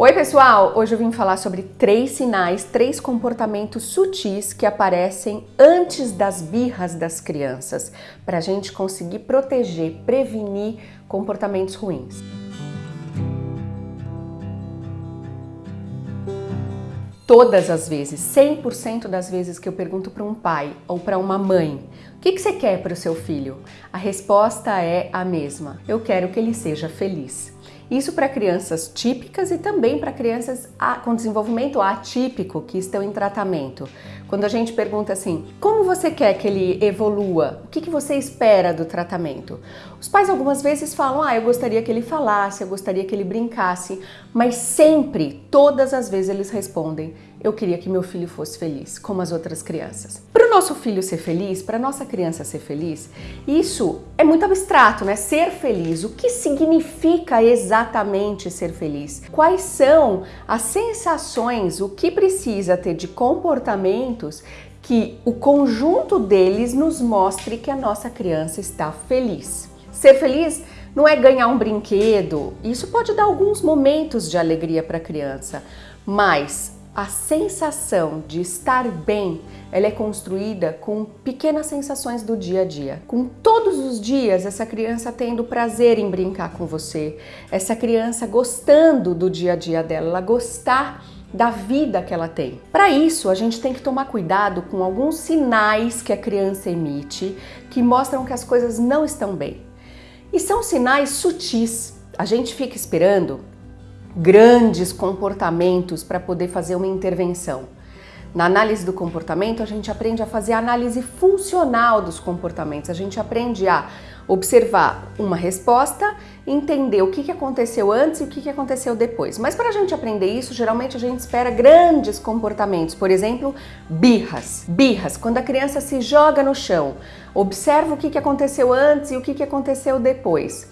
Oi pessoal, hoje eu vim falar sobre três sinais, três comportamentos sutis que aparecem antes das birras das crianças, para a gente conseguir proteger, prevenir comportamentos ruins. Todas as vezes, 100% das vezes que eu pergunto para um pai ou para uma mãe, o que, que você quer para o seu filho? A resposta é a mesma, eu quero que ele seja feliz. Isso para crianças típicas e também para crianças com desenvolvimento atípico que estão em tratamento. Quando a gente pergunta assim, como você quer que ele evolua? O que, que você espera do tratamento? Os pais algumas vezes falam, ah, eu gostaria que ele falasse, eu gostaria que ele brincasse, mas sempre, todas as vezes eles respondem, eu queria que meu filho fosse feliz, como as outras crianças. Para o nosso filho ser feliz, para a nossa criança ser feliz, isso é muito abstrato, né? Ser feliz. O que significa exatamente ser feliz? Quais são as sensações, o que precisa ter de comportamentos que o conjunto deles nos mostre que a nossa criança está feliz? Ser feliz não é ganhar um brinquedo, isso pode dar alguns momentos de alegria para a criança, mas a sensação de estar bem, ela é construída com pequenas sensações do dia a dia. Com todos os dias essa criança tendo prazer em brincar com você, essa criança gostando do dia a dia dela, ela gostar da vida que ela tem. Para isso, a gente tem que tomar cuidado com alguns sinais que a criança emite que mostram que as coisas não estão bem. E são sinais sutis. A gente fica esperando grandes comportamentos para poder fazer uma intervenção. Na análise do comportamento, a gente aprende a fazer a análise funcional dos comportamentos. A gente aprende a observar uma resposta, entender o que aconteceu antes e o que aconteceu depois. Mas para a gente aprender isso, geralmente a gente espera grandes comportamentos. Por exemplo, birras. Birras, quando a criança se joga no chão, observa o que aconteceu antes e o que aconteceu depois.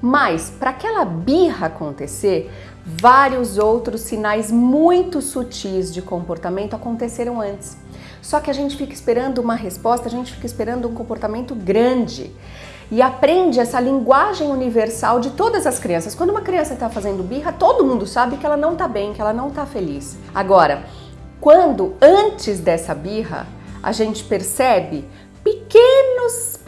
Mas para aquela birra acontecer, vários outros sinais muito sutis de comportamento aconteceram antes. Só que a gente fica esperando uma resposta, a gente fica esperando um comportamento grande e aprende essa linguagem universal de todas as crianças. Quando uma criança está fazendo birra, todo mundo sabe que ela não está bem, que ela não está feliz. Agora, quando antes dessa birra a gente percebe pequenos,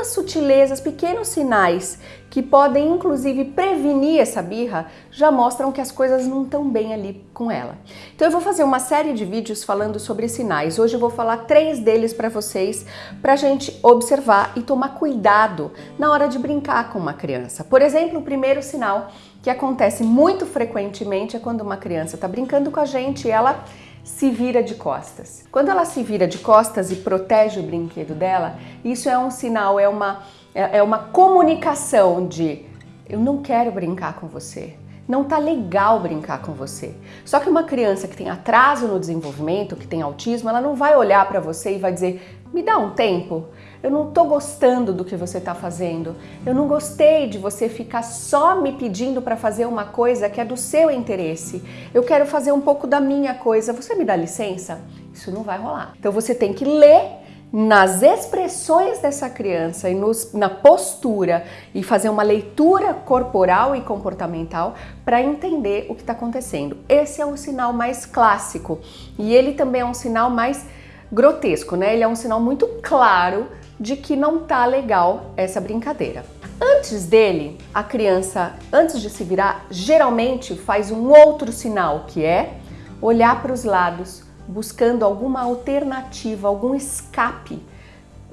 pequenas sutilezas, pequenos sinais que podem inclusive prevenir essa birra, já mostram que as coisas não estão bem ali com ela. Então eu vou fazer uma série de vídeos falando sobre sinais. Hoje eu vou falar três deles para vocês, para a gente observar e tomar cuidado na hora de brincar com uma criança. Por exemplo, o primeiro sinal que acontece muito frequentemente é quando uma criança está brincando com a gente e ela se vira de costas. Quando ela se vira de costas e protege o brinquedo dela, isso é um sinal, é uma, é, é uma comunicação de eu não quero brincar com você. Não tá legal brincar com você. Só que uma criança que tem atraso no desenvolvimento, que tem autismo, ela não vai olhar para você e vai dizer: "Me dá um tempo" eu não estou gostando do que você está fazendo, eu não gostei de você ficar só me pedindo para fazer uma coisa que é do seu interesse, eu quero fazer um pouco da minha coisa, você me dá licença? Isso não vai rolar. Então você tem que ler nas expressões dessa criança e nos, na postura e fazer uma leitura corporal e comportamental para entender o que está acontecendo. Esse é o sinal mais clássico e ele também é um sinal mais grotesco, né? Ele é um sinal muito claro de que não tá legal essa brincadeira. Antes dele, a criança, antes de se virar, geralmente faz um outro sinal, que é olhar para os lados, buscando alguma alternativa, algum escape,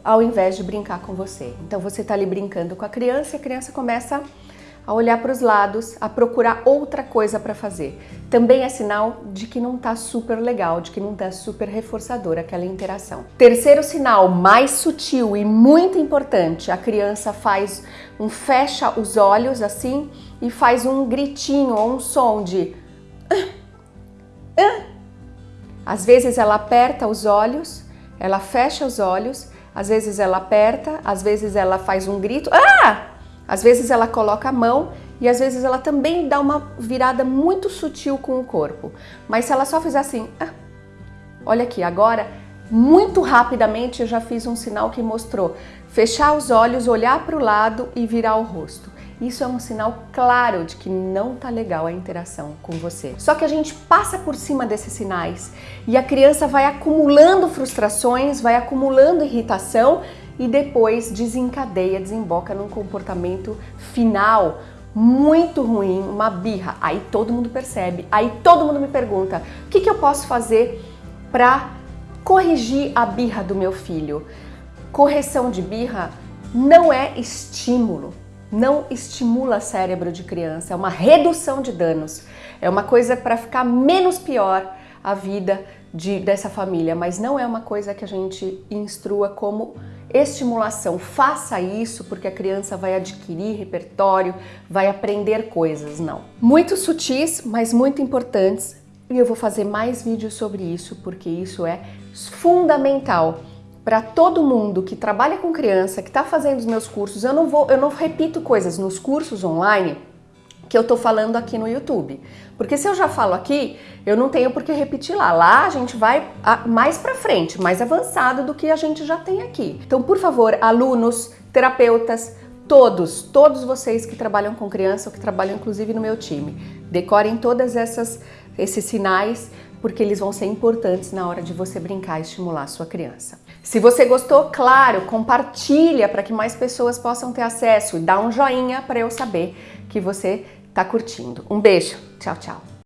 ao invés de brincar com você. Então você está ali brincando com a criança e a criança começa a a olhar para os lados, a procurar outra coisa para fazer. Também é sinal de que não está super legal, de que não está super reforçador aquela interação. Terceiro sinal, mais sutil e muito importante, a criança faz um fecha os olhos assim e faz um gritinho ou um som de. Às vezes ela aperta os olhos, ela fecha os olhos, às vezes ela aperta, às vezes ela faz um grito, ah! Às vezes ela coloca a mão e às vezes ela também dá uma virada muito sutil com o corpo. Mas se ela só fizer assim, ah, olha aqui, agora muito rapidamente eu já fiz um sinal que mostrou fechar os olhos, olhar para o lado e virar o rosto. isso é um sinal claro de que não tá legal a interação com você. Só que a gente passa por cima desses sinais e a criança vai acumulando frustrações, vai acumulando irritação e depois desencadeia, desemboca num comportamento final muito ruim, uma birra. Aí todo mundo percebe, aí todo mundo me pergunta: o que, que eu posso fazer para corrigir a birra do meu filho? Correção de birra não é estímulo, não estimula cérebro de criança, é uma redução de danos, é uma coisa para ficar menos pior a vida de, dessa família, mas não é uma coisa que a gente instrua como estimulação. Faça isso porque a criança vai adquirir repertório, vai aprender coisas, não. Muito sutis, mas muito importantes e eu vou fazer mais vídeos sobre isso porque isso é fundamental para todo mundo que trabalha com criança, que está fazendo os meus cursos. Eu não vou, eu não repito coisas nos cursos online que eu tô falando aqui no YouTube. Porque se eu já falo aqui, eu não tenho por que repetir lá. Lá a gente vai mais para frente, mais avançado do que a gente já tem aqui. Então, por favor, alunos, terapeutas, todos, todos vocês que trabalham com criança ou que trabalham inclusive no meu time, decorem todas essas esses sinais porque eles vão ser importantes na hora de você brincar e estimular a sua criança. Se você gostou, claro, compartilha para que mais pessoas possam ter acesso e dá um joinha para eu saber que você está curtindo. Um beijo, tchau, tchau.